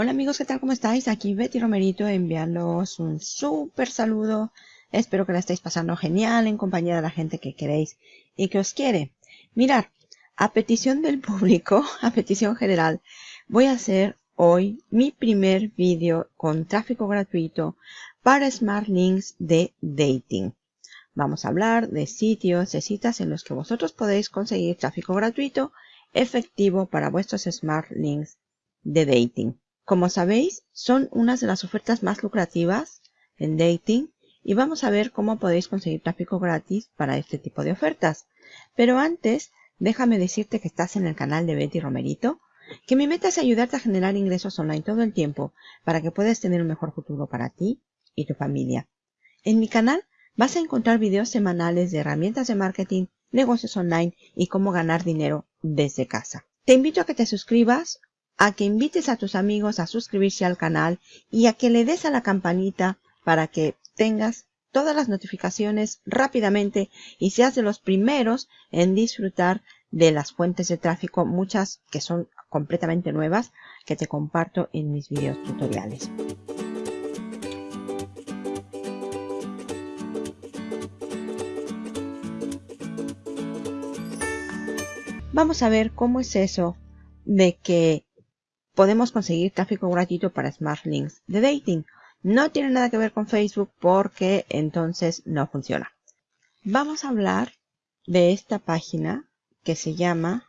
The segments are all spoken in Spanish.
Hola amigos, ¿qué tal? ¿Cómo estáis? Aquí Betty Romerito enviándoos un súper saludo. Espero que la estéis pasando genial en compañía de la gente que queréis y que os quiere. Mirad, a petición del público, a petición general, voy a hacer hoy mi primer vídeo con tráfico gratuito para Smart Links de Dating. Vamos a hablar de sitios, de citas en los que vosotros podéis conseguir tráfico gratuito efectivo para vuestros Smart Links de Dating. Como sabéis, son unas de las ofertas más lucrativas en dating y vamos a ver cómo podéis conseguir tráfico gratis para este tipo de ofertas. Pero antes, déjame decirte que estás en el canal de Betty Romerito, que mi meta es ayudarte a generar ingresos online todo el tiempo para que puedas tener un mejor futuro para ti y tu familia. En mi canal vas a encontrar videos semanales de herramientas de marketing, negocios online y cómo ganar dinero desde casa. Te invito a que te suscribas a que invites a tus amigos a suscribirse al canal y a que le des a la campanita para que tengas todas las notificaciones rápidamente y seas de los primeros en disfrutar de las fuentes de tráfico, muchas que son completamente nuevas, que te comparto en mis videos tutoriales. Vamos a ver cómo es eso de que podemos conseguir tráfico gratuito para Smart Links de dating. No tiene nada que ver con Facebook porque entonces no funciona. Vamos a hablar de esta página que se llama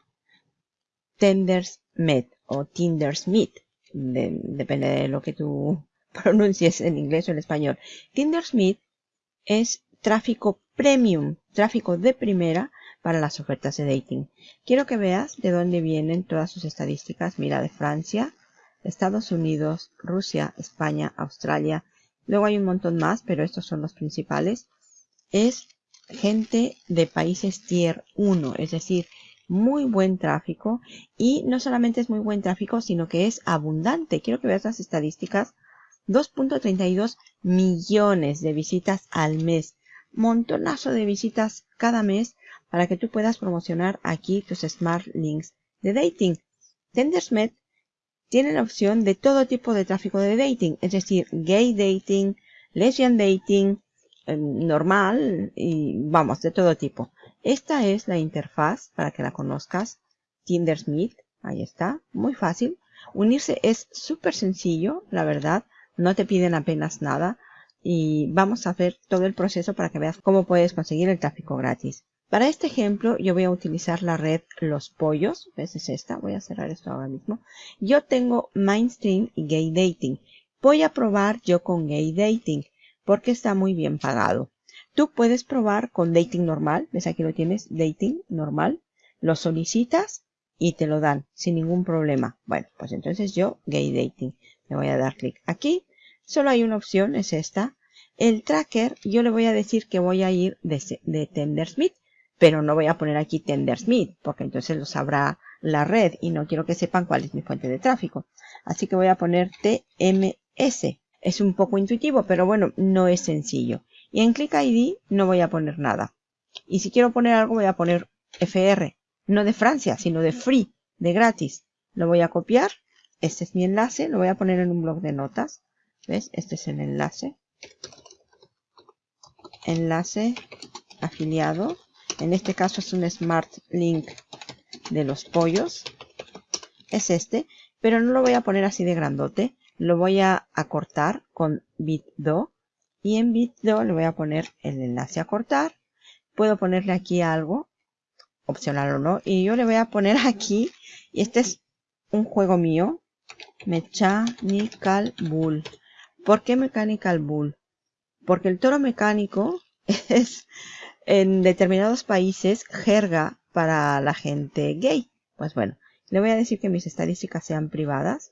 Tendersmith o Tindersmith. depende de lo que tú pronuncies en inglés o en español. Tindersmith es tráfico premium, tráfico de primera para las ofertas de dating. Quiero que veas de dónde vienen todas sus estadísticas. Mira, de Francia, Estados Unidos, Rusia, España, Australia. Luego hay un montón más, pero estos son los principales. Es gente de países tier 1, es decir, muy buen tráfico. Y no solamente es muy buen tráfico, sino que es abundante. Quiero que veas las estadísticas. 2.32 millones de visitas al mes. Montonazo de visitas cada mes para que tú puedas promocionar aquí tus Smart Links de dating. Tendersmith tiene la opción de todo tipo de tráfico de dating, es decir, gay dating, lesbian dating, em, normal y vamos, de todo tipo. Esta es la interfaz para que la conozcas. Tindersmith, ahí está, muy fácil. Unirse es súper sencillo, la verdad, no te piden apenas nada y vamos a hacer todo el proceso para que veas cómo puedes conseguir el tráfico gratis. Para este ejemplo yo voy a utilizar la red Los Pollos. ¿Ves? Es esta. Voy a cerrar esto ahora mismo. Yo tengo Mainstream y Gay Dating. Voy a probar yo con Gay Dating porque está muy bien pagado. Tú puedes probar con Dating normal. ¿Ves? Aquí lo tienes. Dating normal. Lo solicitas y te lo dan sin ningún problema. Bueno, pues entonces yo Gay Dating. Le voy a dar clic aquí. Solo hay una opción, es esta. El tracker, yo le voy a decir que voy a ir de, de Tendersmith pero no voy a poner aquí Tendersmith, porque entonces lo sabrá la red y no quiero que sepan cuál es mi fuente de tráfico. Así que voy a poner TMS. Es un poco intuitivo, pero bueno, no es sencillo. Y en Click ID no voy a poner nada. Y si quiero poner algo voy a poner FR. No de Francia, sino de free, de gratis. Lo voy a copiar. Este es mi enlace. Lo voy a poner en un blog de notas. ¿Ves? Este es el enlace. Enlace afiliado en este caso es un Smart Link de los pollos. Es este, pero no lo voy a poner así de grandote. Lo voy a acortar con Bitdo. Y en Bitdo le voy a poner el enlace a cortar. Puedo ponerle aquí algo, opcional o no. Y yo le voy a poner aquí, y este es un juego mío, Mechanical Bull. ¿Por qué Mechanical Bull? Porque el toro mecánico es en determinados países jerga para la gente gay. Pues bueno, le voy a decir que mis estadísticas sean privadas,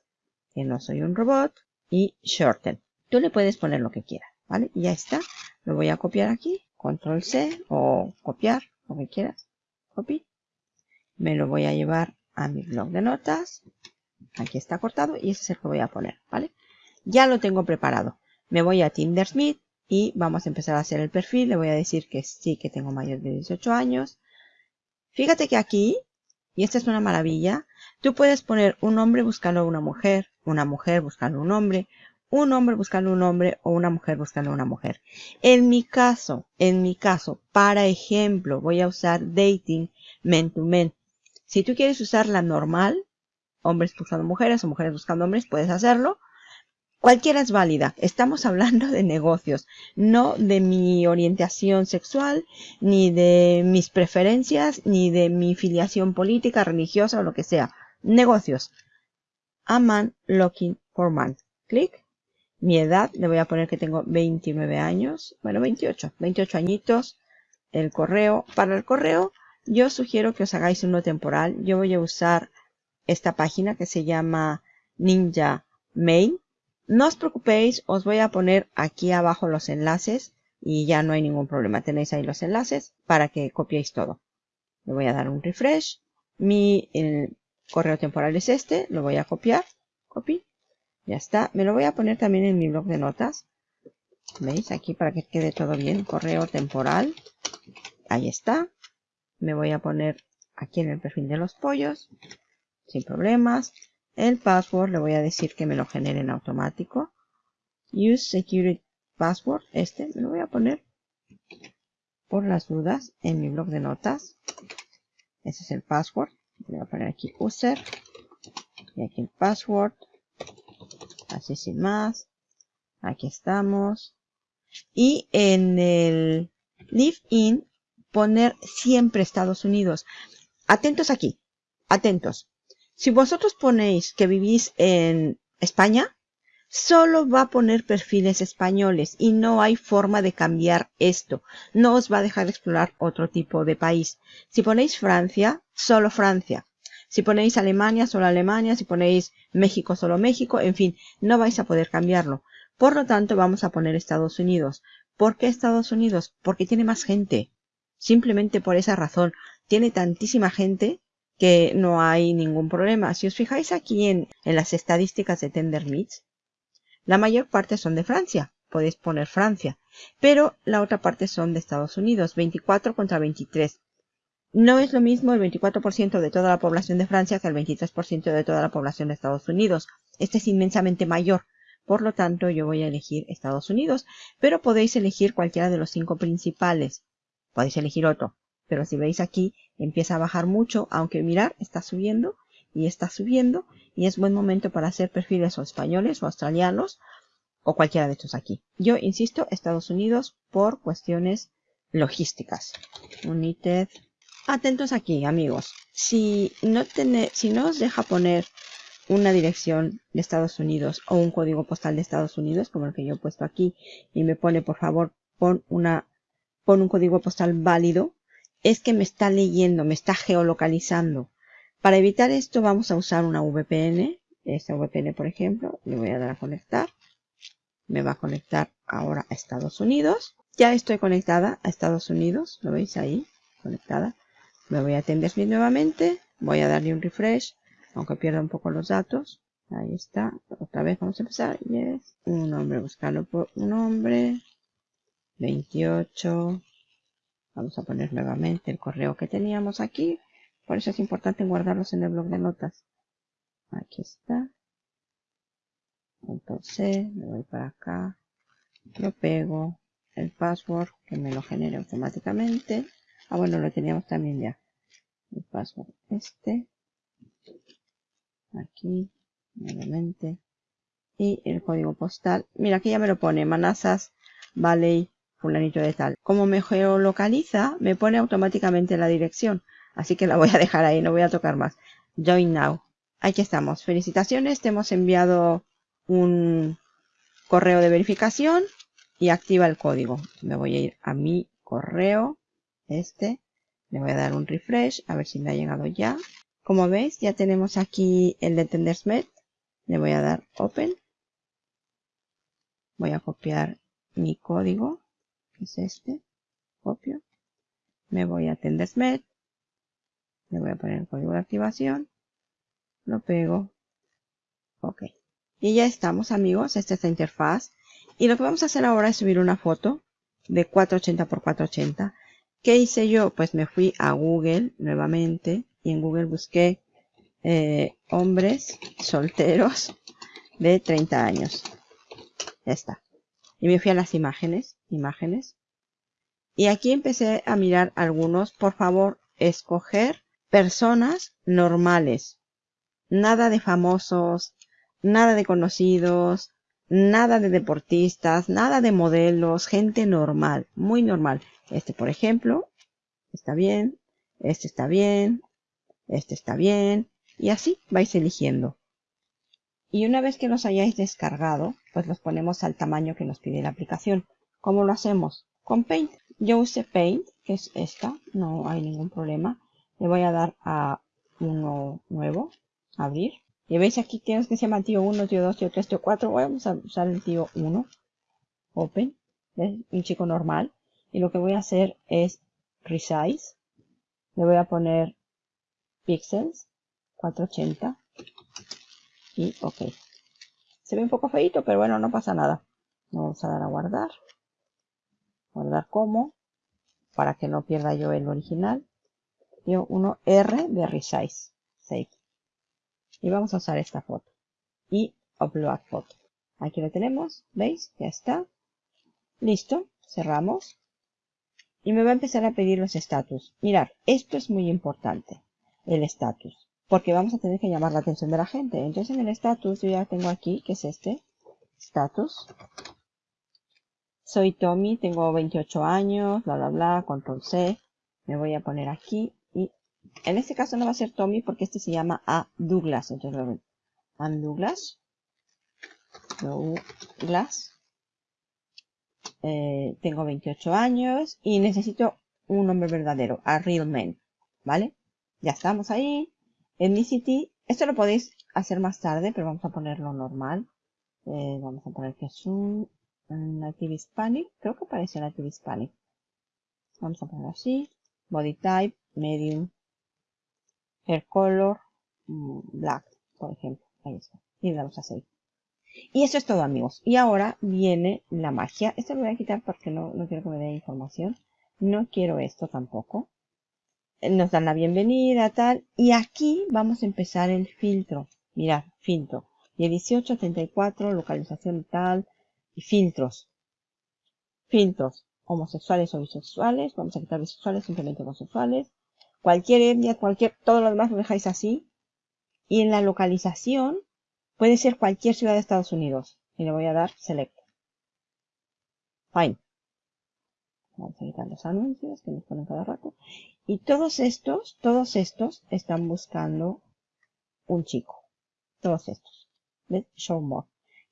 que no soy un robot, y shorten. Tú le puedes poner lo que quieras, ¿vale? Y ya está. Lo voy a copiar aquí, control C, o copiar, lo que quieras. Copy. Me lo voy a llevar a mi blog de notas. Aquí está cortado y ese es el que voy a poner, ¿vale? Ya lo tengo preparado. Me voy a Tindersmith y vamos a empezar a hacer el perfil. Le voy a decir que sí que tengo mayor de 18 años. Fíjate que aquí, y esta es una maravilla, Tú puedes poner un hombre buscando a una mujer, una mujer buscando a un hombre, un hombre buscando a un hombre o una mujer buscando a una mujer. En mi caso, en mi caso, para ejemplo, voy a usar dating men to men. Si tú quieres usar la normal, hombres buscando mujeres o mujeres buscando hombres, puedes hacerlo. Cualquiera es válida. Estamos hablando de negocios, no de mi orientación sexual, ni de mis preferencias, ni de mi filiación política, religiosa o lo que sea. Negocios. A man looking for man. Clic. Mi edad, le voy a poner que tengo 29 años. Bueno, 28. 28 añitos. El correo. Para el correo, yo sugiero que os hagáis uno temporal. Yo voy a usar esta página que se llama Ninja Mail no os preocupéis, os voy a poner aquí abajo los enlaces y ya no hay ningún problema. Tenéis ahí los enlaces para que copiéis todo. Le voy a dar un refresh. Mi correo temporal es este. Lo voy a copiar. Copy. Ya está. Me lo voy a poner también en mi blog de notas. ¿Veis? Aquí para que quede todo bien. Correo temporal. Ahí está. Me voy a poner aquí en el perfil de los pollos. Sin problemas. El password le voy a decir que me lo genere en automático. Use Security Password. Este me lo voy a poner por las dudas en mi blog de notas. Ese es el password. Voy a poner aquí user. Y aquí el password. Así sin más. Aquí estamos. Y en el live in poner siempre Estados Unidos. Atentos aquí. Atentos. Si vosotros ponéis que vivís en España, solo va a poner perfiles españoles y no hay forma de cambiar esto. No os va a dejar explorar otro tipo de país. Si ponéis Francia, solo Francia. Si ponéis Alemania, solo Alemania. Si ponéis México, solo México. En fin, no vais a poder cambiarlo. Por lo tanto, vamos a poner Estados Unidos. ¿Por qué Estados Unidos? Porque tiene más gente. Simplemente por esa razón. Tiene tantísima gente que no hay ningún problema. Si os fijáis aquí en, las estadísticas de Tender la mayor parte son de Francia. Podéis poner Francia. Pero la otra parte son de Estados Unidos. 24 contra 23. No es lo mismo el 24% de toda la población de Francia que el 23% de toda la población de Estados Unidos. Este es inmensamente mayor. Por lo tanto, yo voy a elegir Estados Unidos. Pero podéis elegir cualquiera de los cinco principales. Podéis elegir otro. Pero si veis aquí, empieza a bajar mucho, aunque mirar, está subiendo y está subiendo. Y es buen momento para hacer perfiles o españoles o australianos o cualquiera de estos aquí. Yo insisto, Estados Unidos por cuestiones logísticas. United. Atentos aquí, amigos. Si no, si no os deja poner una dirección de Estados Unidos o un código postal de Estados Unidos, como el que yo he puesto aquí, y me pone, por favor, pon una, pon un código postal válido, es que me está leyendo, me está geolocalizando. Para evitar esto vamos a usar una VPN. Esta VPN, por ejemplo, le voy a dar a conectar. Me va a conectar ahora a Estados Unidos. Ya estoy conectada a Estados Unidos. ¿Lo veis ahí? Conectada. Me voy a atender nuevamente. Voy a darle un refresh, aunque pierda un poco los datos. Ahí está. Otra vez vamos a empezar. Yes. Un nombre, buscarlo por un nombre. 28. Vamos a poner nuevamente el correo que teníamos aquí. Por eso es importante guardarlos en el blog de notas. Aquí está. Entonces, me voy para acá. Lo pego. El password que me lo genere automáticamente. Ah, bueno, lo teníamos también ya. El password este. Aquí. Nuevamente. Y el código postal. Mira, aquí ya me lo pone. Manasas Valley fulanito de tal. Como me geolocaliza, me pone automáticamente la dirección. Así que la voy a dejar ahí, no voy a tocar más. Join now. Aquí estamos. Felicitaciones, te hemos enviado un correo de verificación y activa el código. Me voy a ir a mi correo, este. Le voy a dar un refresh, a ver si me ha llegado ya. Como veis, ya tenemos aquí el de Tendersmet. Le voy a dar Open. Voy a copiar mi código es este, copio, me voy a Tendersmet, le voy a poner el código de activación, lo pego, ok. Y ya estamos amigos, esta es la interfaz. Y lo que vamos a hacer ahora es subir una foto de 480 x 480. ¿Qué hice yo? Pues me fui a Google nuevamente y en Google busqué eh, hombres solteros de 30 años. Ya está. Y me fui a las imágenes, imágenes. Y aquí empecé a mirar algunos. Por favor, escoger personas normales. Nada de famosos, nada de conocidos, nada de deportistas, nada de modelos, gente normal, muy normal. Este, por ejemplo, está bien, este está bien, este está bien, y así vais eligiendo. Y una vez que los hayáis descargado, pues los ponemos al tamaño que nos pide la aplicación. ¿Cómo lo hacemos? Con Paint. Yo usé Paint, que es esta, no hay ningún problema. Le voy a dar a uno nuevo, abrir. Y veis aquí tienes que se llama tío 1, tío 2, tío 3, tío 4. Vamos a usar el tío 1. Open. ¿Ves? Un chico normal. Y lo que voy a hacer es resize. Le voy a poner pixels 480 y ok se ve un poco feito pero bueno no pasa nada vamos a dar a guardar guardar como para que no pierda yo el original. Y uno R de resize. Save. Y vamos a usar esta foto. Y upload foto. Aquí lo tenemos veis ya está. Listo cerramos. Y me va a empezar a pedir los estatus mirad esto es muy importante el estatus porque vamos a tener que llamar la atención de la gente. Entonces en el status yo ya tengo aquí, que es este, status. Soy Tommy, tengo 28 años, bla, bla, bla, control C. Me voy a poner aquí y en este caso no va a ser Tommy porque este se llama A. Douglas. Entonces A. Douglas. Douglas. Eh, tengo 28 años y necesito un nombre verdadero, a real man, ¿vale? Ya estamos ahí. Ethnicity, esto lo podéis hacer más tarde, pero vamos a ponerlo normal. Eh, vamos a poner que es un, Native Hispanic. Creo que parece Native Hispanic. Vamos a poner así. Body type, medium. Hair color, mm, black, por ejemplo. Ahí está. Y le damos a save. Y eso es todo amigos. Y ahora viene la magia. Esto lo voy a quitar porque no, no quiero que me dé información. No quiero esto tampoco nos dan la bienvenida, tal. Y aquí vamos a empezar el filtro. Mirad, filtro. 1834, localización tal. Y filtros. Filtros. Homosexuales o bisexuales. Vamos a quitar bisexuales, simplemente homosexuales. Cualquier etnia, cualquier, todo lo demás lo dejáis así. Y en la localización puede ser cualquier ciudad de Estados Unidos. Y le voy a dar select. Fine. Vamos a quitar los anuncios que nos ponen cada rato. Y todos estos, todos estos están buscando un chico. Todos estos. ¿Ves? Show more.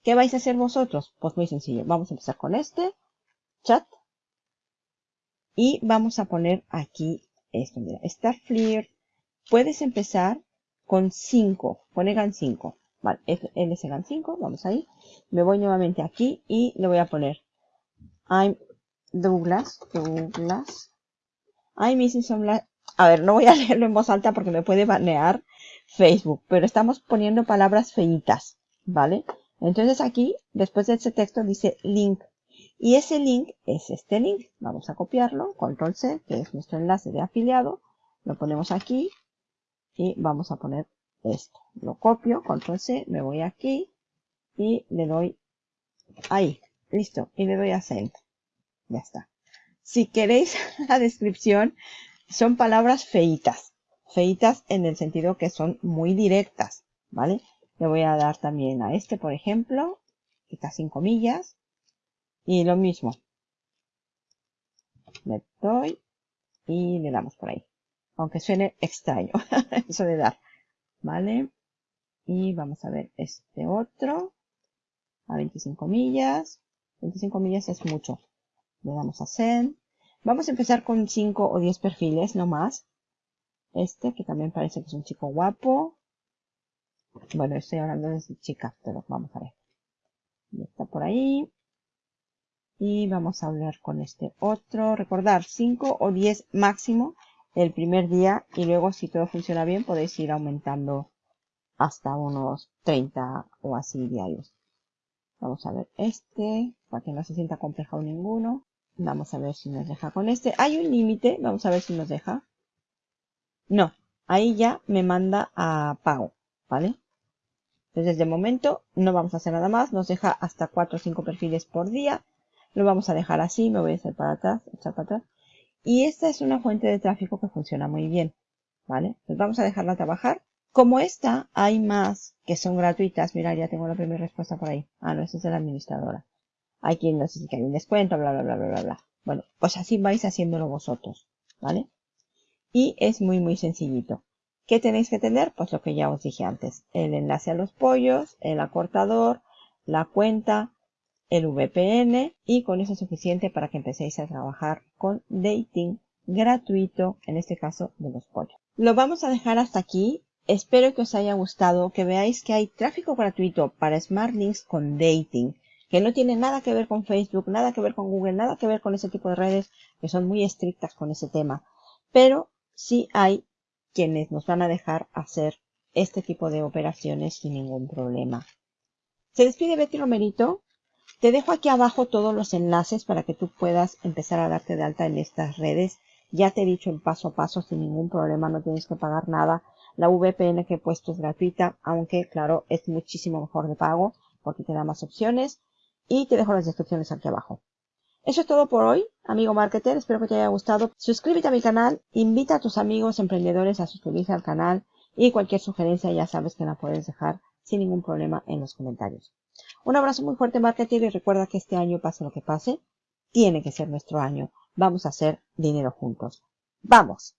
¿Qué vais a hacer vosotros? Pues muy sencillo. Vamos a empezar con este. Chat. Y vamos a poner aquí esto. Mira, Star Flirt. Puedes empezar con 5. Pone GAN 5. Vale, es GAN 5. Vamos ahí. Me voy nuevamente aquí y le voy a poner I'm Douglas, Douglas. Ay, missing some A ver, no voy a leerlo en voz alta porque me puede banear Facebook, pero estamos poniendo palabras feitas, ¿vale? Entonces aquí, después de ese texto, dice link. Y ese link es este link. Vamos a copiarlo, control C, que es nuestro enlace de afiliado. Lo ponemos aquí y vamos a poner esto. Lo copio, control C, me voy aquí y le doy ahí, listo, y le doy a send. Ya está. Si queréis la descripción, son palabras feitas. Feitas en el sentido que son muy directas, ¿vale? Le voy a dar también a este, por ejemplo, quita sin comillas. Y lo mismo. Le doy y le damos por ahí. Aunque suene extraño eso de dar. ¿Vale? Y vamos a ver este otro. A 25 millas. 25 millas es mucho. Le damos a Send. Vamos a empezar con 5 o 10 perfiles, no más. Este, que también parece que es un chico guapo. Bueno, estoy hablando de chica, pero vamos a ver. está por ahí. Y vamos a hablar con este otro. Recordar, 5 o 10 máximo el primer día. Y luego, si todo funciona bien, podéis ir aumentando hasta unos 30 o así diarios. Vamos a ver este, para que no se sienta complejo ninguno. Vamos a ver si nos deja con este. Hay un límite. Vamos a ver si nos deja. No. ahí ya me manda a pago, ¿vale? Entonces, de momento, no vamos a hacer nada más. Nos deja hasta 4 o 5 perfiles por día. Lo vamos a dejar así. Me voy a hacer para atrás, echar para atrás. Y esta es una fuente de tráfico que funciona muy bien, ¿vale? Pues vamos a dejarla trabajar. Como esta, hay más que son gratuitas. Mira, ya tengo la primera respuesta por ahí. Ah, no, esa es de la administradora. Hay quien no sé si hay un descuento, bla, bla, bla, bla, bla, bla. Bueno, pues así vais haciéndolo vosotros, ¿vale? Y es muy, muy sencillito. ¿Qué tenéis que tener? Pues lo que ya os dije antes. El enlace a los pollos, el acortador, la cuenta, el VPN y con eso es suficiente para que empecéis a trabajar con dating gratuito, en este caso de los pollos. Lo vamos a dejar hasta aquí. Espero que os haya gustado, que veáis que hay tráfico gratuito para Smart Links con dating, que no tiene nada que ver con Facebook, nada que ver con Google, nada que ver con ese tipo de redes que son muy estrictas con ese tema. Pero sí hay quienes nos van a dejar hacer este tipo de operaciones sin ningún problema. Se despide Betty Romerito. Te dejo aquí abajo todos los enlaces para que tú puedas empezar a darte de alta en estas redes. Ya te he dicho el paso a paso sin ningún problema, no tienes que pagar nada. La VPN que he puesto es gratuita, aunque claro, es muchísimo mejor de pago porque te da más opciones. Y te dejo las descripciones aquí abajo. Eso es todo por hoy, amigo marketer. Espero que te haya gustado. Suscríbete a mi canal, invita a tus amigos emprendedores a suscribirse al canal y cualquier sugerencia ya sabes que la puedes dejar sin ningún problema en los comentarios. Un abrazo muy fuerte, marketer, y recuerda que este año, pase lo que pase, tiene que ser nuestro año. Vamos a hacer dinero juntos. ¡Vamos!